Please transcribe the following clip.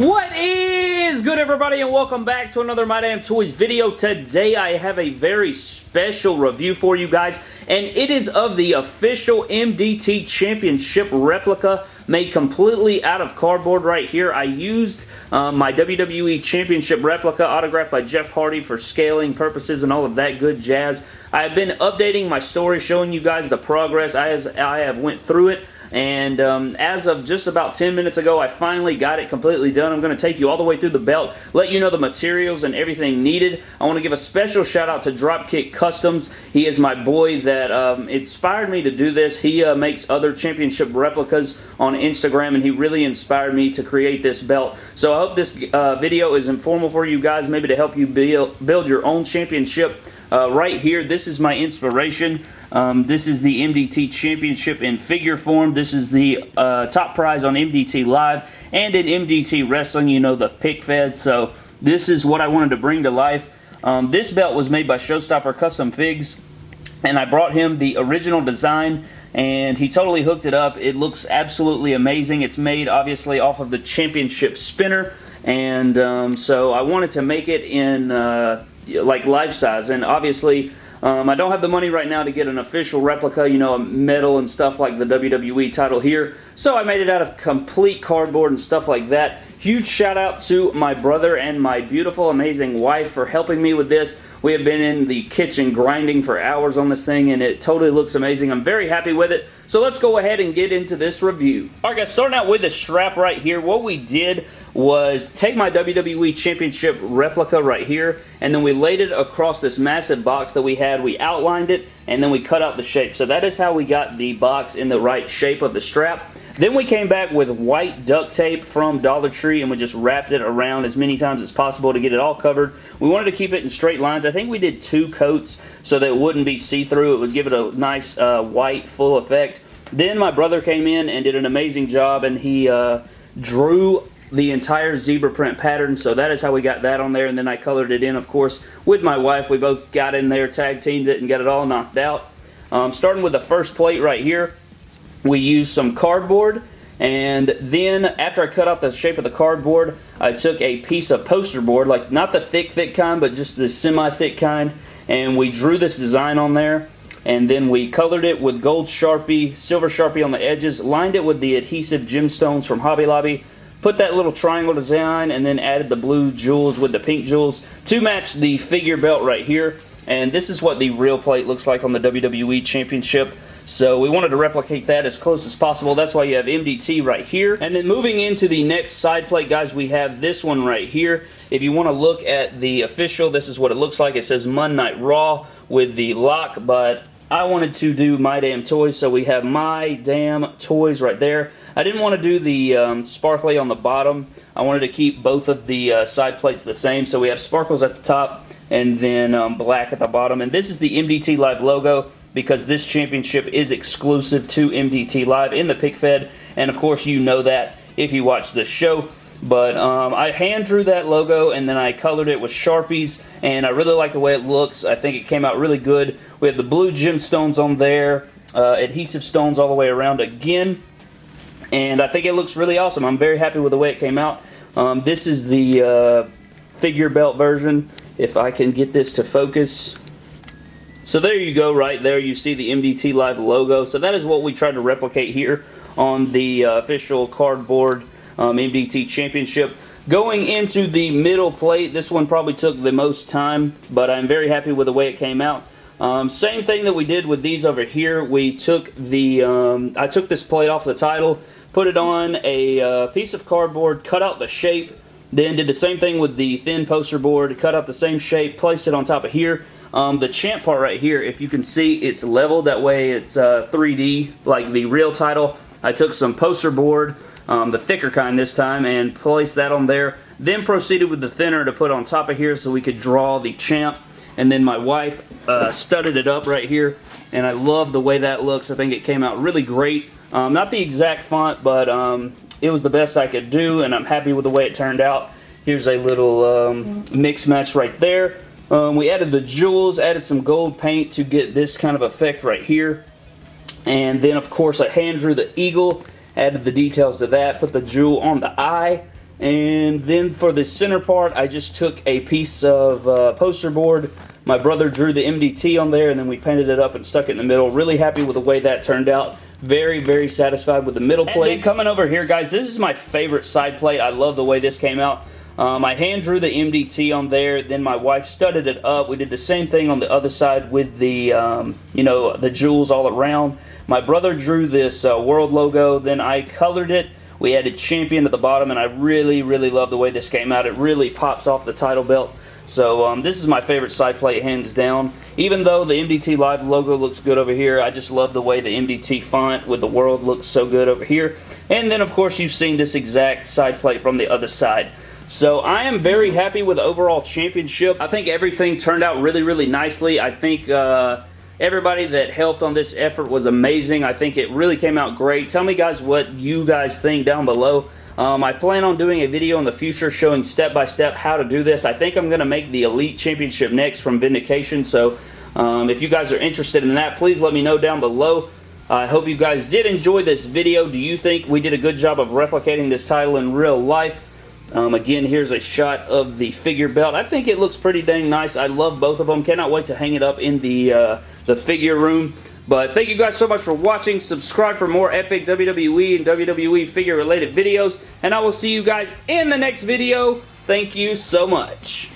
What is good everybody and welcome back to another My Damn Toys video. Today I have a very special review for you guys and it is of the official MDT Championship replica made completely out of cardboard right here. I used uh, my WWE Championship replica autographed by Jeff Hardy for scaling purposes and all of that good jazz. I have been updating my story showing you guys the progress as I have went through it and um, as of just about 10 minutes ago, I finally got it completely done. I'm going to take you all the way through the belt, let you know the materials and everything needed. I want to give a special shout out to Dropkick Customs. He is my boy that um, inspired me to do this. He uh, makes other championship replicas on Instagram, and he really inspired me to create this belt. So I hope this uh, video is informal for you guys, maybe to help you build, build your own championship. Uh, right here, this is my inspiration. Um, this is the MDT Championship in figure form. This is the uh, top prize on MDT Live and in MDT Wrestling, you know, the pic fed. So this is what I wanted to bring to life. Um, this belt was made by Showstopper Custom Figs, and I brought him the original design and he totally hooked it up. It looks absolutely amazing. It's made obviously off of the championship spinner and um, so I wanted to make it in uh, like life size and obviously um, I don't have the money right now to get an official replica, you know, a metal and stuff like the WWE title here. So I made it out of complete cardboard and stuff like that. Huge shout out to my brother and my beautiful, amazing wife for helping me with this. We have been in the kitchen grinding for hours on this thing and it totally looks amazing. I'm very happy with it. So let's go ahead and get into this review. Alright guys, starting out with the strap right here. What we did was take my WWE Championship replica right here, and then we laid it across this massive box that we had. We outlined it, and then we cut out the shape. So that is how we got the box in the right shape of the strap. Then we came back with white duct tape from Dollar Tree and we just wrapped it around as many times as possible to get it all covered. We wanted to keep it in straight lines. I think we did two coats so that it wouldn't be see-through. It would give it a nice uh, white full effect. Then my brother came in and did an amazing job and he uh, drew the entire zebra print pattern, so that is how we got that on there, and then I colored it in, of course, with my wife. We both got in there, tag teamed it, and got it all knocked out. Um, starting with the first plate right here, we used some cardboard, and then after I cut out the shape of the cardboard, I took a piece of poster board, like not the thick, thick kind, but just the semi-thick kind, and we drew this design on there, and then we colored it with gold Sharpie, silver Sharpie on the edges, lined it with the adhesive gemstones from Hobby Lobby, put that little triangle design and then added the blue jewels with the pink jewels to match the figure belt right here. And this is what the real plate looks like on the WWE Championship. So we wanted to replicate that as close as possible. That's why you have MDT right here. And then moving into the next side plate, guys, we have this one right here. If you want to look at the official, this is what it looks like. It says Monday Night Raw with the lock, but I wanted to do My Damn Toys, so we have My Damn Toys right there. I didn't want to do the um, sparkly on the bottom. I wanted to keep both of the uh, side plates the same, so we have sparkles at the top and then um, black at the bottom. And this is the MDT Live logo because this championship is exclusive to MDT Live in the pic fed, and of course you know that if you watch this show. But um, I hand drew that logo and then I colored it with Sharpies and I really like the way it looks. I think it came out really good. We have the blue gemstones on there, uh, adhesive stones all the way around again. And I think it looks really awesome. I'm very happy with the way it came out. Um, this is the uh, figure belt version. If I can get this to focus. So there you go right there. You see the MDT Live logo. So that is what we tried to replicate here on the uh, official cardboard um, MDT Championship. Going into the middle plate, this one probably took the most time, but I'm very happy with the way it came out. Um, same thing that we did with these over here. We took the, um, I took this plate off the title, put it on a uh, piece of cardboard, cut out the shape, then did the same thing with the thin poster board, cut out the same shape, placed it on top of here. Um, the champ part right here, if you can see, it's leveled. That way it's uh, 3D, like the real title. I took some poster board, um, the thicker kind this time, and placed that on there. Then proceeded with the thinner to put on top of here so we could draw the champ. And then my wife uh, studded it up right here, and I love the way that looks. I think it came out really great. Um, not the exact font, but um, it was the best I could do, and I'm happy with the way it turned out. Here's a little um, mix match right there. Um, we added the jewels, added some gold paint to get this kind of effect right here. And then, of course, I hand drew the eagle, added the details to that, put the jewel on the eye, And then for the center part, I just took a piece of uh, poster board. My brother drew the MDT on there, and then we painted it up and stuck it in the middle. Really happy with the way that turned out. Very, very satisfied with the middle plate. coming over here, guys, this is my favorite side plate. I love the way this came out. Um, I hand drew the MDT on there, then my wife studded it up. We did the same thing on the other side with the, um, you know, the jewels all around. My brother drew this uh, world logo, then I colored it. We added champion at the bottom, and I really, really love the way this came out. It really pops off the title belt. So um, this is my favorite side plate, hands down. Even though the MDT Live logo looks good over here, I just love the way the MDT font with the world looks so good over here. And then, of course, you've seen this exact side plate from the other side. So I am very happy with overall championship. I think everything turned out really, really nicely. I think uh, everybody that helped on this effort was amazing. I think it really came out great. Tell me guys what you guys think down below. Um, I plan on doing a video in the future showing step-by-step -step how to do this. I think I'm going to make the Elite Championship next from Vindication, so um, if you guys are interested in that, please let me know down below. I hope you guys did enjoy this video. Do you think we did a good job of replicating this title in real life? Um, again, here's a shot of the figure belt. I think it looks pretty dang nice. I love both of them. Cannot wait to hang it up in the, uh, the figure room. But thank you guys so much for watching. Subscribe for more epic WWE and WWE figure related videos. And I will see you guys in the next video. Thank you so much.